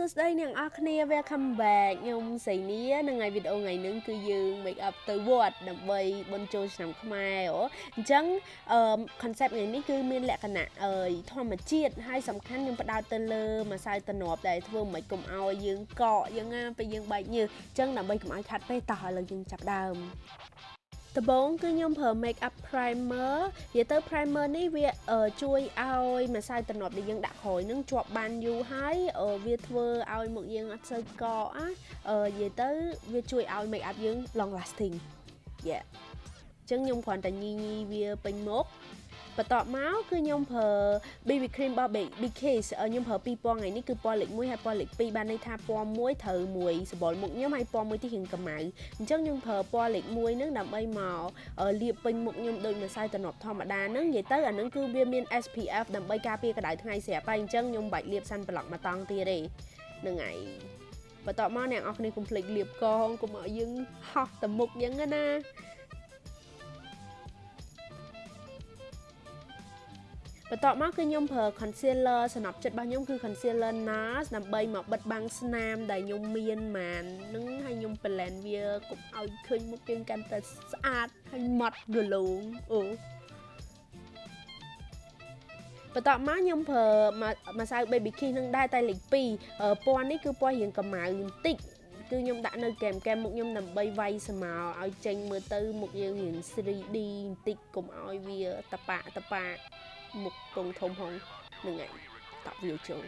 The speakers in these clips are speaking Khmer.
សួរសួស្តីអ្នកនរគ្នា welcome back ខ្ញុំសៃនីនឹងថ្ងៃវីដេអូថ្ងៃនេះគឺយើង make up ទៅវត្តដើម្បីបុណ្យចូលឆ្នាំខ្មែរអូអញ្ចឹងអឺ concept ថ្ងៃនេះគឺមានលក្ខណៈអឺធម្មជាតិហើយសំខាន់ខ្ញុំផ្ដោតទៅលើម្សៅតំណប់ដែលធ្វើមិនកុំឲ្យយើងកកយើងណាពេលយើងបែកញើសអញ្ចឹងដើម្បីកុំឲ្យខាត់ពេកតោះឥឡូវយើងចាប់ដើម ដំបូងគឺខ្ញុំប្រើ make up primer និយាយទៅ primer នេះវាអឺជួយឲ្យម្សៅតំណប់ដែលយើងដាក់ក្រោយនឹងជាប់បានយូរហើយអឺវាធ្វើឲ្យមុខយើងអត់សូវកកណាអឺនិយាយទៅវាជួយឲ្យ make up យើង long lasting yeah អញ្ចឹងខ្ញុំគ្រាន់តែញីញីវាពេញមុខ បន្ទាប់មកគឺខ្ញុំប្រើ BB cream របស់ BKS ខ្ញុំប្រើពីរពណ៌ថ្ងៃនេះគឺពណ៌លេខ1ហើយពណ៌លេខ2បានន័យថាពណ៌មួយត្រូវមួយសម្បុរមុខខ្ញុំហើយពណ៌មួយទីរៀងកម្ៅអញ្ចឹងខ្ញុំប្រើពណ៌លេខ1ហ្នឹងដើម្បីមកលាបពេញមុខខ្ញុំដូចម្សៅតំណប់ធម្មតាហ្នឹងនិយាយទៅអាហ្នឹងគឺវាមាន SPF ដើម្បីការពារកម្ដៅថ្ងៃស្រាប់ហើយអញ្ចឹងខ្ញុំបាច់លាបសាន់ប្លុកមកតង់ទៀតទេហ្នឹងហើយបន្ទាប់មកអ្នកនរគ្នាកុំភ្លេចលាបកងកុំឲ្យយើងហោះទៅមុខអញ្ចឹងណា បន្ទាប់មកគឺខ្ញុំប្រើ concealer សំណប់ចិត្តរបស់ខ្ញុំគឺ concealer NARS ដើម្បីមកបិទបាំងស្នាមដែលខ្ញុំមានម៉ាននឹងហើយខ្ញុំ blend វាកុំឲ្យឃើញមុខយើងកាន់តែស្អាតហើយម៉ត់រលោងអូបន្ទាប់មកខ្ញុំប្រើម្សៅ baby kiss នឹងដែរតែលេខ2ពណ៌នេះគឺពណ៌រៀងកម្ៅបន្តិចគឺខ្ញុំដាក់នៅកែមកែមុខខ្ញុំដើម្បីវាយស្មៅឲ្យចេញមើលទៅមុខយើងរៀង 3D បន្តិចកុំឲ្យវាតប៉ាតប៉ា មុខពងធំហងនឹងឯងតក់វាចូល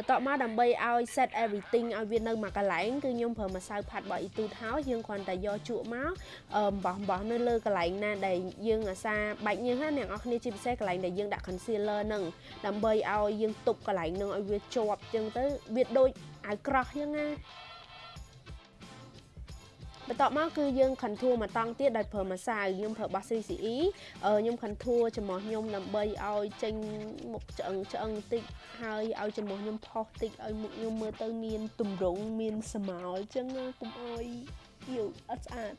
បន្ទាប់មកដើម្បីឲ្យ set everything ឲ្យវានៅមួយកន្លែងគឺខ្ញុំប្រើម្សៅផាត់របស់ Etude House យើងគ្រាន់តែយកជក់មកអំបោះអំបោះនៅលើកន្លែងណាដែលយើងអាសាបែកញើសណាអ្នកនរគ្នាជាពិសេសកន្លែងដែលយើងដាក់ concealer ហ្នឹងដើម្បីឲ្យយើងទប់កន្លែងហ្នឹងឲ្យវាជាប់ចឹងទៅវាដូចអាវក្រោះចឹងណា បន្ទាប់មកគឺយើង contour មកតង់ទៀតដោយប្រើម្សៅខ្ញុំប្រើរបស់ CCE ខ្ញុំ contour ចំមោះខ្ញុំដើម្បីឲ្យចេញមុខឆ្អឹងឆ្អឹងតិចហើយឲ្យចំមោះខ្ញុំផុសតិចឲ្យមុខខ្ញុំមើលទៅមានទម្រង់មានស្មោលអញ្ចឹងកុំឲ្យយូរអត់ស្អាត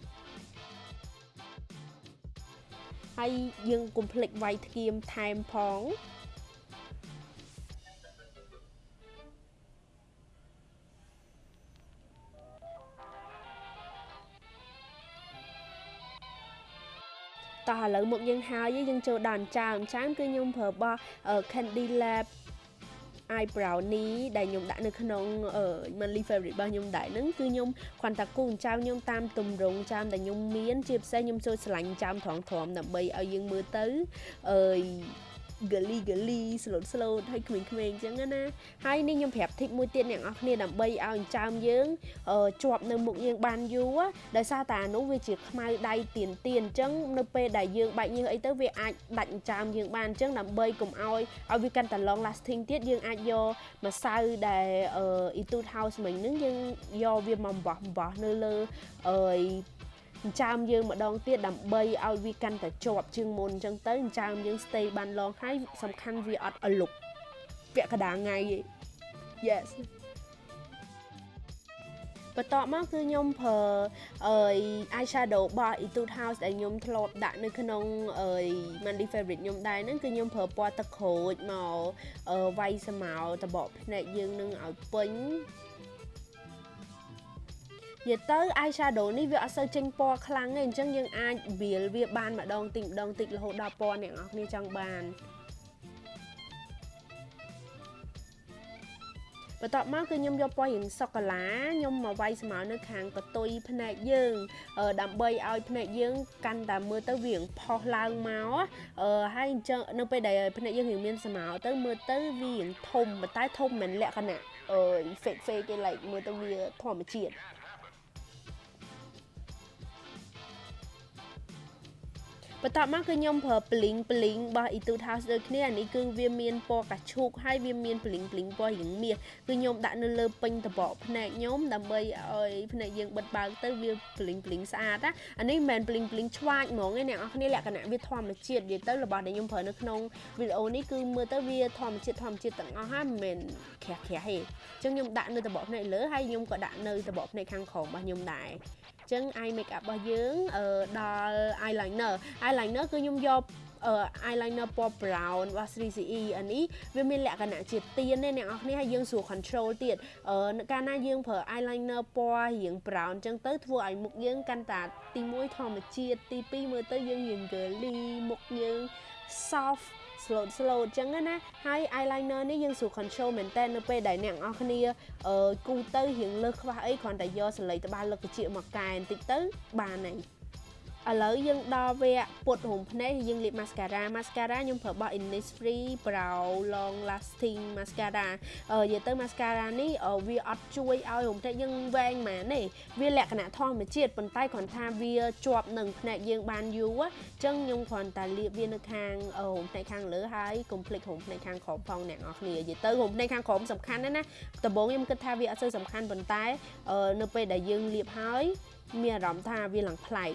ហើយយើងកុំភ្លេចវាយធ្គាមថែមផង តោះឥឡូវមកយើងហើយយើងចូលដល់អញ្ចាមអញ្ចាមគឺខ្ញុំប្រើរបស់ Candy Lab eyebrow នេះដែលខ្ញុំដាក់នៅក្នុង monthly favorite របស់ខ្ញុំដែរហ្នឹងគឺខ្ញុំគ្រាន់តែគូអញ្ចាមខ្ញុំតាមទម្រង់ចាមដែលខ្ញុំមាន ជាពិសេសខ្ញុំចូលឆ្លាញ់ចាមត្រង់ត្រង់ដើម្បីឲ្យយើងមើលទៅអឺ gali gali slot slot ឲ្យក្មេងៗអញ្ចឹងណាហើយនេះខ្ញុំប្រាប់ tip មួយទៀតអ្នកនរគ្នាដើម្បីឲ្យអញ្ចើមយើងជាប់នៅមុខយើងបានយូរដោយសារតែអានោះវាជាខ្មៅដៃទៀនទៀនអញ្ចឹងនៅពេលដែលយើងបាច់ញើសអីទៅវាអាចដាច់អញ្ចើមយើងបានអញ្ចឹងដើម្បីកុំឲ្យឲ្យវាកាន់តែ long lasting ទៀតយើងអាចយកម្សៅដែល Etude House មិញហ្នឹងយើងយកវាមកបោះបោះនៅលើអឺ ចិញ្ចើមយើងម្ដងទៀតដើម្បីឲ្យវាកាន់តែជាប់ជាងមុនអញ្ចឹងទៅចិញ្ចើមយើង stay បានឡងហើយសំខាន់វាអត់អលុកពាក់កដាថ្ងៃឯង Yes បន្ទាប់មកគឺខ្ញុំប្រើអឺ eyeshadow របស់ Etude House ដែលខ្ញុំធ្លាប់ដាក់នៅក្នុងអឺ Mandy favorite ខ្ញុំដែរហ្នឹងគឺខ្ញុំប្រើពណ៌ទឹកក្រូចមកអឺវាយស្មៅតបកភ្នែកយើងនឹងឲ្យពេញ និយាយទៅ eye shadow នេះវាអត់សូវចេញពណ៌ខ្លាំងទេអញ្ចឹងយើងអាចវាលវាបានម្ដងតិចម្ដងតិចរហូតដល់ពណ៌អ្នកនរគ្នាចង់បានបន្ទាប់មកគឺខ្ញុំយកពណ៌រៀងសូកូឡាខ្ញុំមកវាយស្មៅនៅខាងកតុយភ្នែកយើងដើម្បីឲ្យភ្នែកយើងកាន់តែមើលទៅវារៀងផុសឡើងមកហើយអញ្ចឹងនៅពេលដែលភ្នែកយើងរៀងមានស្មៅទៅមើលទៅវារៀងធំប៉ុន្តែធំមិនលក្ខណៈអឺ fake fake គេ like មើលទៅវាធម្មជាតិ បបន្ទាប់មកគឺខ្ញុំប្រើ bling bling របស់ Etude House ដូចគ្នាអានេះគឺវាមានពណ៌កាឈូកហើយវាមាន bling bling ពណ៌រៀងមាសគឺខ្ញុំដាក់នៅលើពេញតបកភ្នែកខ្ញុំដើម្បីឲ្យភ្នែកយើងបិទបើកទៅវា bling bling ស្អាតណាអានេះមិនមែន bling bling ឆ្វាចហ្មងទេអ្នកនរគ្នាលក្ខណៈវាធម្មជាតិនិយាយទៅរបស់ដែលខ្ញុំប្រើនៅក្នុងវីដេអូនេះគឺមើលទៅវាធម្មជាតិធម្មជាតិទាំងអស់ហើយមិនមែនក្រាស់ក្រាស់ទេអញ្ចឹងខ្ញុំដាក់នៅតបកភ្នែកលើហើយខ្ញុំក៏ដាក់នៅតបកភ្នែកខាងក្រោមរបស់ខ្ញុំដែរ ចឹង eye makeup របស់យើងដល់ eyeliner eyeliner គឺខ្ញុំយកអឺ eyeliner ពណ៌ brown របស់ 3CE អានេះវាមានលក្ខណៈជាទៀនទេអ្នកនរគ្នាហើយយើងស្រួល control ទៀតអឺកាលណាយើងប្រើ eyeliner ពណ៌រៀង brown អញ្ចឹងទៅធ្វើឲ្យមុខយើងកាន់តែទី1ធម្មជាតិទី2មើលទៅយើងរៀង girly មុខយើង soft slow slow អញ្ចឹងណាហើយ eyeliner នេះយើងស្រួល control មែនតើនៅពេលដែលអ្នកនរគ្នាអឺគូទៅរៀងលើសខ្វះអីគ្រាន់តែយកសលេងត្បាល់លើកជាមកកែបន្តិចទៅបានហើយ ឥឡូវយើងដល់វគ្គពុតរុំភ្នែកយើងលាប mascara mascara ខ្ញុំប្រើរបស់ Innisfree Brow Long Lasting Mascara អឺនិយាយទៅ mascara នេះវាអត់ជួយឲ្យរុំភ្នែកយើងវែងហ្មងទេវាលក្ខណៈធម្មជាតិប៉ុន្តែគ្រាន់ថាវាជាប់នឹងភ្នែកយើងបានយូរអញ្ចឹងខ្ញុំគ្រាន់តែលាបវានៅខាងរុំភ្នែកខាងលើហើយកុំភ្លេចរុំភ្នែកខាងក្រោមផងអ្នកនរគ្នានិយាយទៅរុំភ្នែកខាងក្រោមសំខាន់ណាស់ណាដំបូងខ្ញុំគិតថាវាអត់សូវសំខាន់ប៉ុន្តែនៅពេលដែលយើងលាបហើយមានអារម្មណ៍ថាវាឡើងប្លែក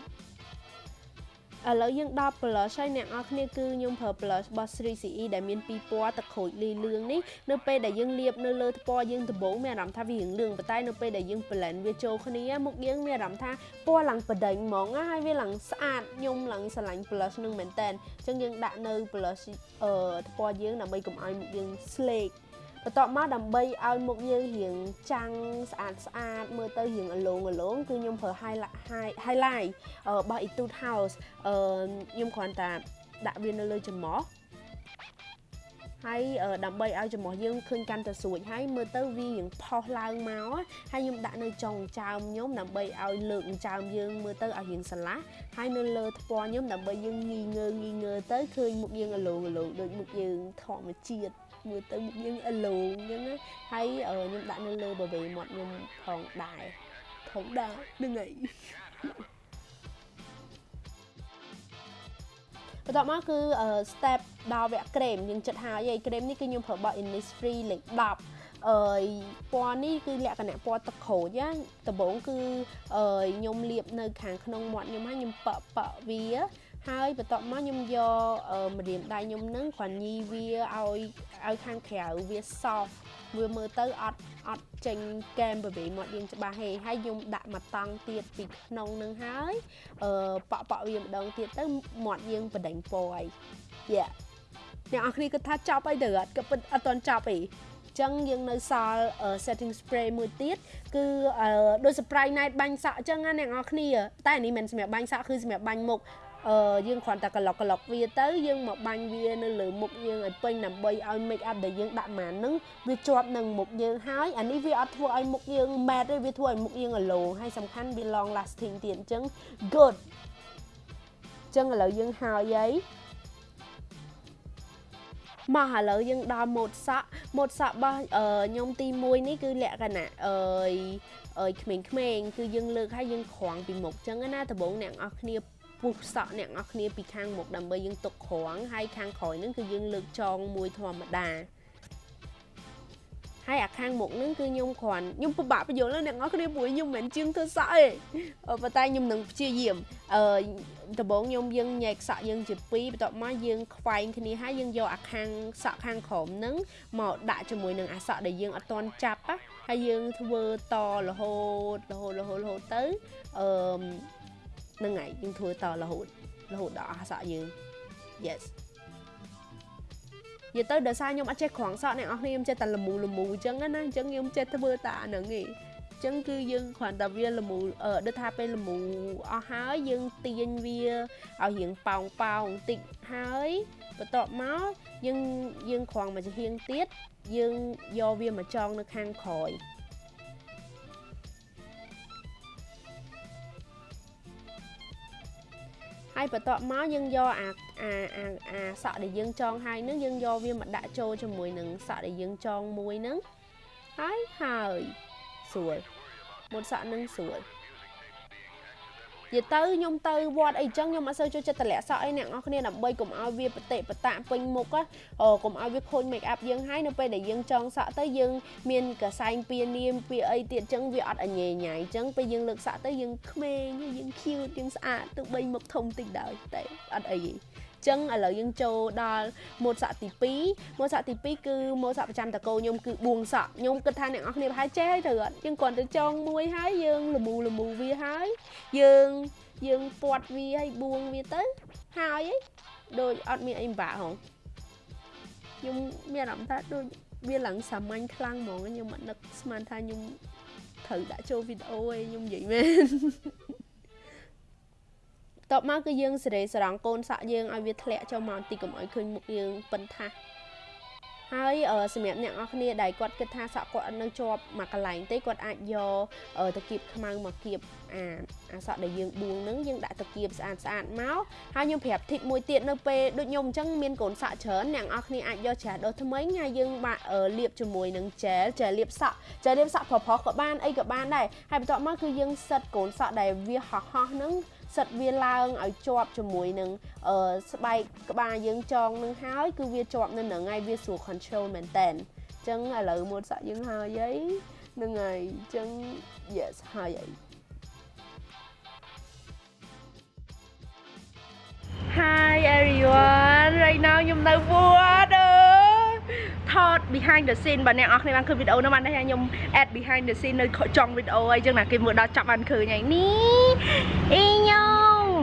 ឥឡូវយើងដល់ blush ហើយអ្នកនរគ្នាគឺខ្ញុំប្រើ blush របស់ 3CE ដែលមានពីរពណ៌ទឹកក្រូចលីលឿងនេះនៅពេលដែលយើងលាបនៅលើថ្ពាល់យើងដំបូងមានអារម្មណ៍ថាវារៀងលឿងប៉ុន្តែនៅពេលដែលយើង blend វាចូលគ្នាមុខយើងមានអារម្មណ៍ថាពណ៌ឡើងបដិញហ្មងហើយវាឡើងស្អាតខ្ញុំឡើងស្រឡាញ់ blush នឹងមែនតើអញ្ចឹងយើងដាក់នៅ blush អឺថ្ពាល់យើងដើម្បីកុំឲ្យមុខយើង slake បន្ទាប់មកដើម្បីឲ្យមុខយើងរៀងចាំងស្អាតស្អាតមើលទៅរៀងអលងអលងគឺខ្ញុំប្រើ highlight highlight របស់ Etude House អឺខ្ញុំគ្រាន់តែដាក់វានៅលើច្រមុះហើយដើម្បីឲ្យច្រមុះយើងឃើញកាន់តែស្រួចហើយមើលទៅវារៀងផុសឡើងមកហើយខ្ញុំដាក់នៅចុងចើមខ្ញុំដើម្បីឲ្យលើកចើមយើងមើលទៅឲ្យរៀងស្រឡះហើយនៅលើថ្ពាល់ខ្ញុំដើម្បីយើងងីងើងីងើទៅឃើញមុខយើងអលងអលងដូចមុខយើងធម្មជាតិ មើលទៅមុខយើងអលងអញ្ចឹងហើយខ្ញុំដាក់នៅលើបបេមាត់ខ្ញុំផងដែរផងដែរនឹងហើយបន្ទាប់មកគឺ step ដល់វគ្គក្រែមយើងចិត្តហើយឯក្រែមនេះគឺខ្ញុំប្រើរបស់ Innisfree លេខ10អឺពណ៌នេះគឺលក្ខណៈពណ៌ទឹកក្រូចណាដំបូងគឺអឺខ្ញុំលាបនៅខាងក្នុងមាត់ខ្ញុំហើយខ្ញុំប៉ប៉វា ហើយបន្ទាប់មកខ្ញុំយកម្រាមដៃខ្ញុំនឹងគ្រាន់ញីវាឲ្យឲ្យខាងក្រៅវា soft វាមើលទៅអត់អត់ចេញកែមបបេមាត់យើងច្បាស់ទេហើយខ្ញុំដាក់មកតង់ទៀតពីក្នុងនឹងហើយអឺប៉ក់ប៉ក់វាម្ដងទៀតទៅមាត់យើងបដិញពណ៌ហើយយ៉ាអ្នកអរគ្នាគិតថាចប់អីទៅអត់ក៏ពិតអត់ទាន់ចប់អីចឹងយើងនៅសល់ setting spray មួយទៀតគឺដូច spray night បាញ់សក់ចឹងណាអ្នកនរគ្នាតែនេះមិនសម្រាប់បាញ់សក់គឺសម្រាប់បាញ់មុខ អឺយើងគ្រាន់តែក្លុកក្លុកវាទៅយើងមកបាញ់វានៅលើមុខយើងឲ្យពេញដើម្បីឲ្យ make up ដែលយើងដាក់មកហ្នឹងវាជាប់នឹងមុខយើងហើយអានេះវាអត់ធ្វើឲ្យមុខយើង matte ទេវាធ្វើឲ្យមុខយើងអលោងហើយសំខាន់វា long lasting ទៀតអញ្ចឹង good អញ្ចឹងឥឡូវយើងហើយហើយមកឥឡូវយើងដល់ម៉ូតសក់ម៉ូតសក់របស់ខ្ញុំទី1នេះគឺលក្ខណៈអើយអើយក្មេងៗគឺយើងលើកឲ្យយើងក្រងពីមុខអញ្ចឹងណាដំបូងអ្នកនរគ្នា ពុះសក់អ្នកនរគ្នាពីខាងមុខដើម្បីយើងទុកក្រងហើយខាងក្រោយហ្នឹងគឺយើងលើកចងមួយធម្មតាហើយអាខាងមុខហ្នឹងគឺខ្ញុំគ្រាន់ខ្ញុំពិបាកបញ្យល់អ្នកនរគ្នាព្រោះខ្ញុំមិនមែនជាងធ្វើសក់ទេប៉ុន្តែខ្ញុំនឹងព្យាយាមអឺដំបូងខ្ញុំយើងញែកសក់យើងជាពីរបន្ទាប់មកយើងខ្វែងគ្នាហើយយើងយកអាខាងសក់ខាងក្រោមហ្នឹងមកដាក់ជាមួយនឹងអាសក់ដែលយើងអត់ទាន់ចាប់ហើយយើងធ្វើតរហូតរហូតរហូតរហូតទៅអឺ ហ្នឹងហើយយើងធ្វើតរហូតរហូតដល់អស់សក់យើង yes និយាយទៅដោយសារខ្ញុំអត់ចេះក្រងសក់អ្នកនរខ្ញុំចេះតែលមូលមូអញ្ចឹងណាអញ្ចឹងខ្ញុំចេះធ្វើតែអាហ្នឹងឯងចឹងគឺយើងគ្រាន់តែវាលមូអឺដូចថាពេលលមូអស់ហើយយើងទាញវាឲ្យរៀងប៉ោងប៉ោងបន្តិចហើយបន្ទាប់មកយើងយើងក្រងមកចំហៀងទៀតយើងយកវាមកចងនៅខាងក្រោយ ហើយបន្ទាប់មកយើងយកអាអាអាអាសក់ដែលយើងចងហើយនឹងយើងយកវាមកដាក់ចូលជាមួយនឹងសក់ដែលយើងចងមួយនឹងហើយហើយស្រួលមុនសក់នឹងស្រួល និយាយទៅខ្ញុំទៅវត្តអីចឹងខ្ញុំអត់សូវចូលចិត្តតម្លាក់សក់អីអ្នកនរគ្នាដើម្បីកុំឲ្យវាបតិបតាពេញមុខអូកុំឲ្យវាខូច make up យើងហើយនៅពេលដែលយើងចងសក់ទៅយើងមានកសែងពៀនាមពីអីទៀតចឹងវាអត់អញញ៉ៃញ៉ៃចឹងពេលយើងលើកសក់ទៅយើងក្មេងយើង cute យើងស្អាតទោះបីមុខធំតិចដោយតែអត់អីទេ ចឹងឥឡូវយើងចូលដល់ម៉ូតសក់ទី2ម៉ូតសក់ទី2គឺម៉ូតសក់ប្រចាំតកោខ្ញុំគឺបួងសក់ខ្ញុំគិតថាអ្នកនរគ្នាប្រហែលចេះហើយត្រូវអត់យើងគ្រាន់តែចងមួយហើយយើងលមូលមូវាហើយយើងយើងពាត់វាហើយបួងវាទៅហើយឯងដូចអត់មានអីពិបាកហងខ្ញុំមានអារម្មណ៍ថាដូចវាឡើងសាមញ្ញខ្លាំងហ្មងខ្ញុំអត់នឹកស្មានថាខ្ញុំត្រូវដាក់ចូលវីដេអូឯងខ្ញុំនិយាយមែន តបមកគឺយើងសេរីសរងកូនសក់យើងឲ្យវាធ្លាក់ចូលមកទីកុំឲ្យឃើញមុខយើងប៉ិនថាសហើយសម្រាប់អ្នកនរគ្នាដែលគាត់គិតថាសក់គាត់អត់នៅជាប់មួយកន្លែងទេគាត់អាចយកតកៀបខ្មៅមកគៀបអាអាសក់ដែលយើងបួងនឹងយើងដាក់តកៀបស្អាតស្អាតមកហើយខ្ញុំប្រាប់ធីបមួយទៀតនៅពេលដូចខ្ញុំអញ្ចឹងមានកូនសក់ច្រើនអ្នកនរគ្នាអាចយកច្រាសដុសថ្មីហើយយើងបាក់លាបជាមួយនឹងជែលជែលលាបសក់ជែលលាបសក់ប្រុសៗក៏បានអីក៏បានដែរហើយបន្ទាប់មកគឺយើងសិតកូនសក់ដែលវាហោះហោះហ្នឹងសិតវាឡើងឲ្យជាប់ជាមួយនឹងអឺស្បែកក្បាលយើងចងនឹងហើយគឺវាជាប់នៅនឹងហើយវាស្រួល control មែនតើអញ្ចឹងឥឡូវមុនសាក់យើងហើយអីនឹងហើយអញ្ចឹង yes ហើយអី Hi everyone right now ខ្ញុំនៅវត្តអើ ថត behind the scene បាទអ្នកនរគ្នាបានឃើញវីដេអូនោះបានថាខ្ញុំ add behind the scene នៅចុងវីដេអូអីចឹងណាគេមើលដល់ចាប់បានឃើញហើយនេះអីញោម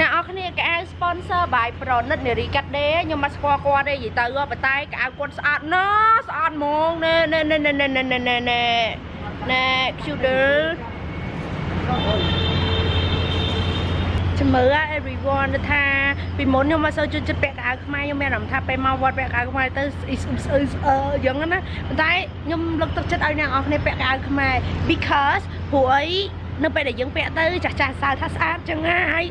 អ្នកនរគ្នាកៅ sponsor បាយប្រណិតនារីកាត់ដេខ្ញុំមកស្គាល់គាត់ទេនិយាយទៅបតែកៅគាត់ស្អាតណាស់ស្អាតហ្មងណែណែណែណែណែណែណែ cute ជំរឿ everyone ទៅថាពីមុនខ្ញុំមកសូវជួយចិត្តពាក់កៅអៅខ្មែរខ្ញុំមានអារម្មណ៍ថាពេលមកវត្តពាក់កៅអៅខ្មែរទៅស្អ៊ីស្អ៊ឺស្អឺស្អឺអញ្ចឹងណាប៉ុន្តែខ្ញុំលើកទឹកចិត្តឲ្យអ្នកនរគ្នាពាក់កៅអៅខ្មែរ because ព្រោះអីនៅពេលដែលយើងពាក់ទៅចាស់ចាស់សើថាស្អាតចឹងហើយ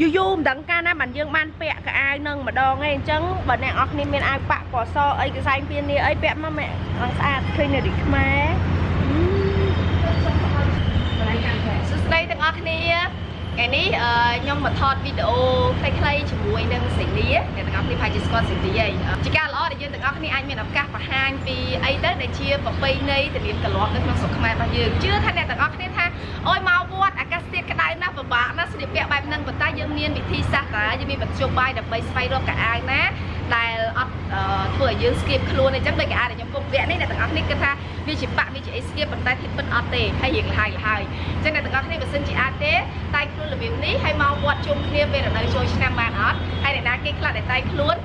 យូរយូរមិនដឹងកាលណាបានយើងបានពាក់កៅអៅនឹងម្ដងឯងអញ្ចឹងបើអ្នកនរគ្នាមានអាវប៉ាក់ពណ៌សអីកសែងពៀននេះអីពាក់មកម៉ែឡើងស្អាតឃើញនៅរីខ្មែរសួស្តីទាំងអស់គ្នា ថ្ងៃនេះខ្ញុំមកថតវីដេអូខ្លីៗជាមួយនឹងសេនីអ្នកទាំងអស់គ្នាប្រហែលជាស្គាល់សេនីហើយជាការល្អដែលយើងទាំងអស់គ្នាអាចមានឱកាសបង្ហាញពីអីទៅដែលជាប្រពៃណីទំនៀមកលាប់នៅក្នុងស្រុកខ្មែររបស់យើងជឿថាអ្នកទាំងអស់គ្នាថាអូយមកវត្តអាកាសធាតុក្តៅណាស់ពិបាកណាស់ស្លៀកពាក់បែបហ្នឹងប៉ុន្តែយើងមានវិធីសាស្ត្រតាយើងមានមធ្យោបាយដើម្បីស្វែងរកកៅអៅណាដែលអត់ ធ្វើឲ្យយើងស្គៀបខ្លួនអញ្ចឹងដូចកៅអៅដែលខ្ញុំគុំពាក់នេះអ្នកទាំងអស់គ្នាគិតថាវាជាបាក់វាជាអីស្គៀបប៉ុន្តែធៀបពិតអត់ទេហើយរៀងលហើយលហើយអញ្ចឹងអ្នកទាំងអស់គ្នាបើសិនជាអាចទេតែខ្លួនរបៀបនេះហើយមកវត្តជុំគ្នាពេលរដូវចូលឆ្នាំបានអត់ហើយអ្នកណាគេខ្លះដែលតែខ្លួន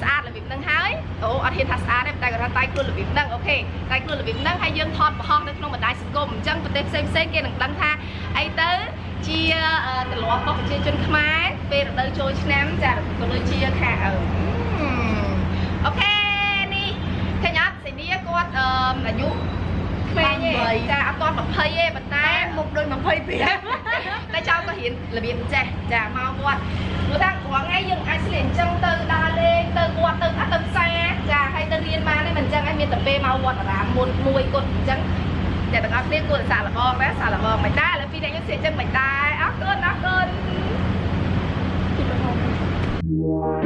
ស្អាតរបៀបហ្នឹងហើយអូអត់ហ៊ានថាស្អាតទេតែគាត់ថាតែខ្លួនរបៀបហ្នឹងអូខេតែខ្លួនរបៀបហ្នឹងហើយយើងថតបង្ហោះនៅក្នុងបណ្ដាញសង្គមអញ្ចឹងប្រទេសផ្សេងផ្សេងគេនឹងដឹងថាអីទៅជាទម្លាប់របស់ប្រជាជនខ្មែរពេលរដូវចូលឆ្នាំចាក៏ដូចជាខាងអូខេនេះឃើញអត់សេនីគាត់អាយុក្មេងទេចាអត់ទាន់ 20ទេប៉ុន្តែមុខដូច22តែចៅក៏រៀនរបៀបចេះចាមកវត្តព្រោះថាគ្រាន់ថ្ងៃយើងអាចស្លៀកអញ្ចឹងទៅដើរលេងទៅវត្តទៅថាទៅផ្សារចាហើយទៅរៀនបានទេមិនអញ្ចឹងឯងមានតែពេលមកវត្តអារាមមុនមួយគត់អញ្ចឹងតែទាំងអស់គ្នាគួរតែសាកល្បងដែរសាកល្បងមិនដែរឥឡូវពីរអ្នកយើងស្លៀកអញ្ចឹងមិនដែរអរគុណអរគុណ Missing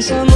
Some.